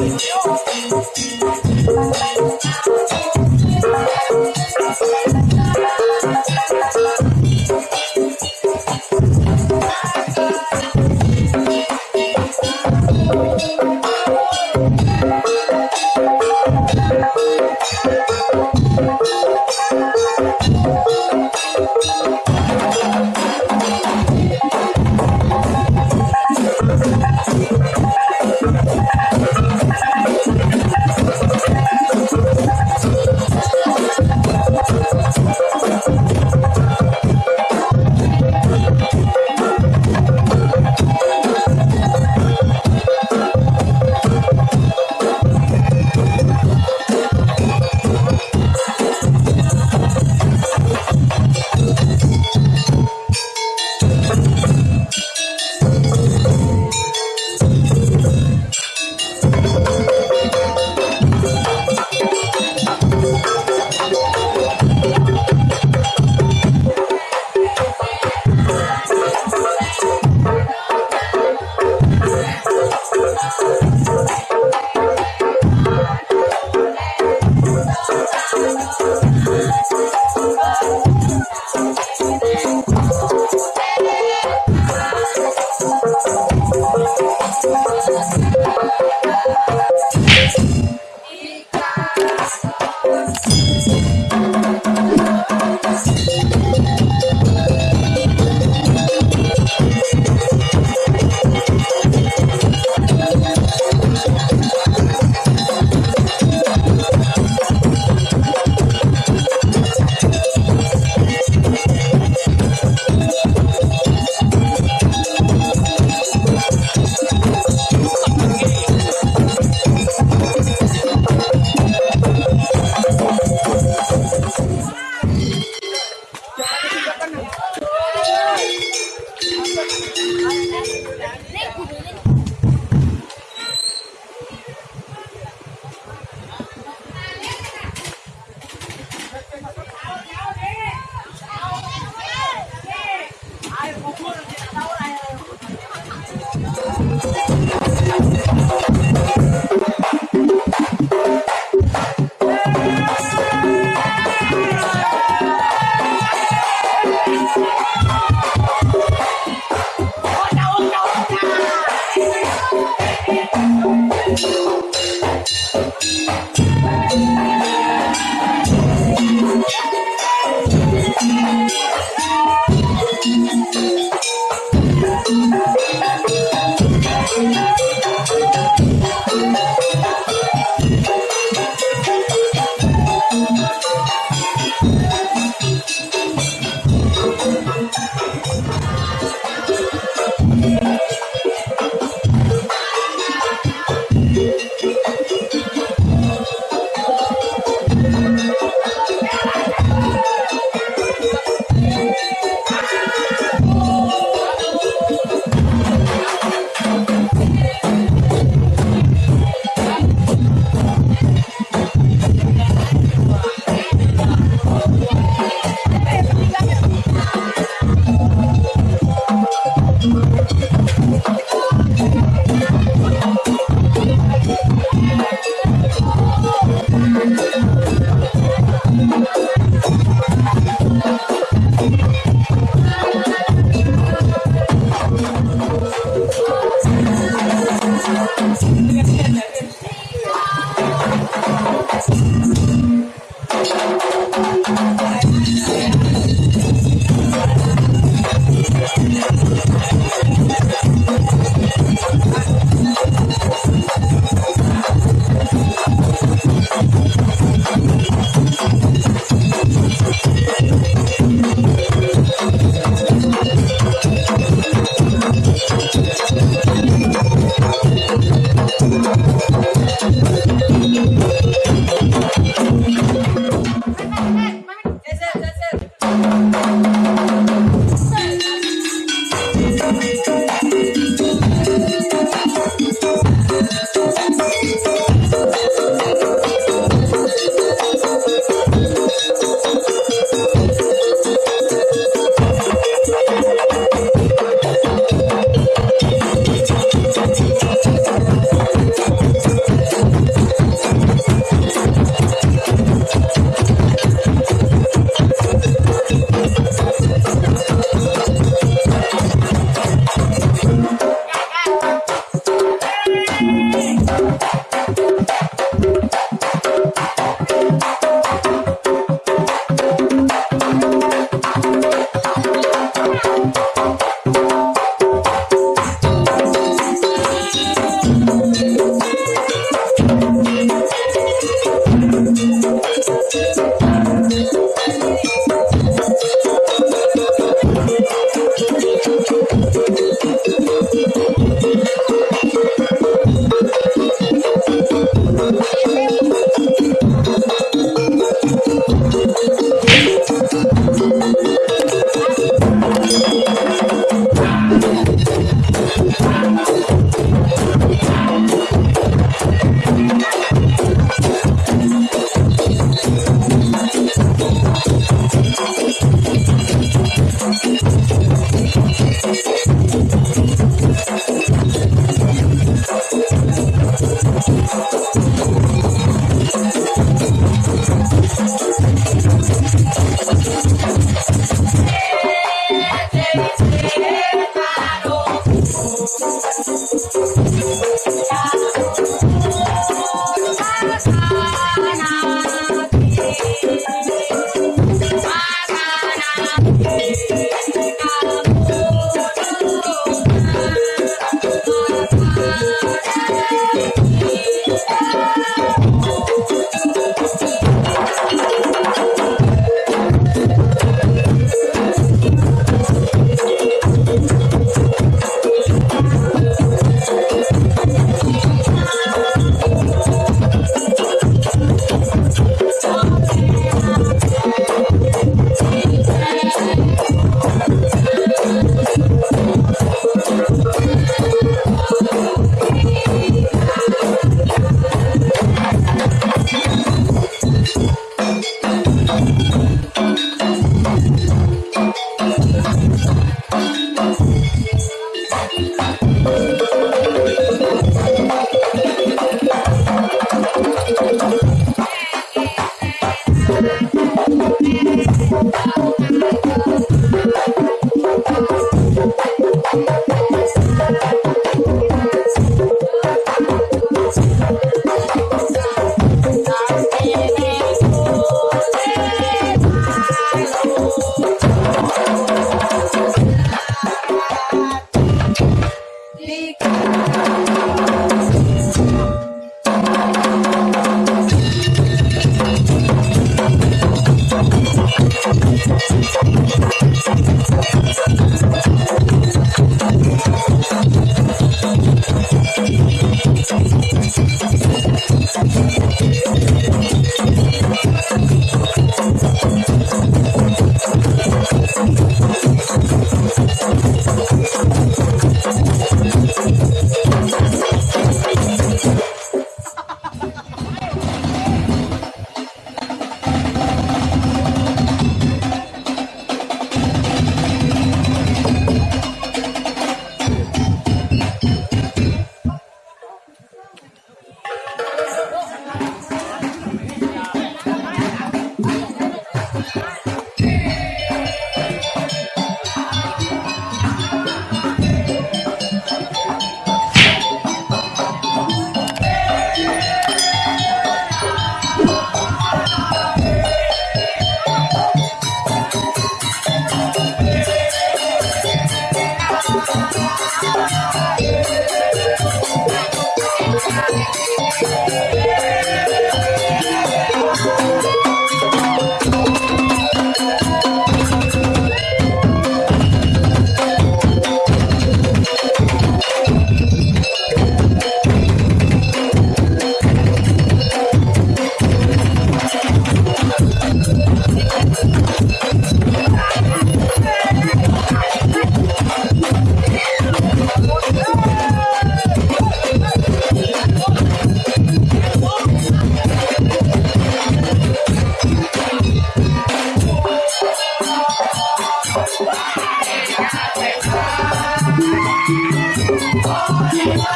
Thank you.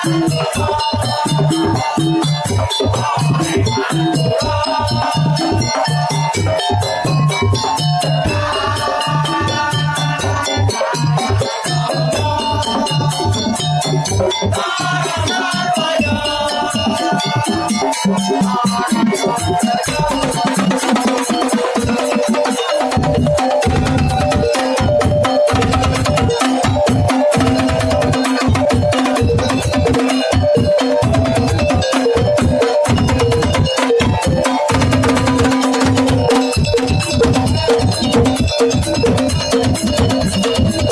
Thank dance, dance, dance.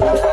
Thank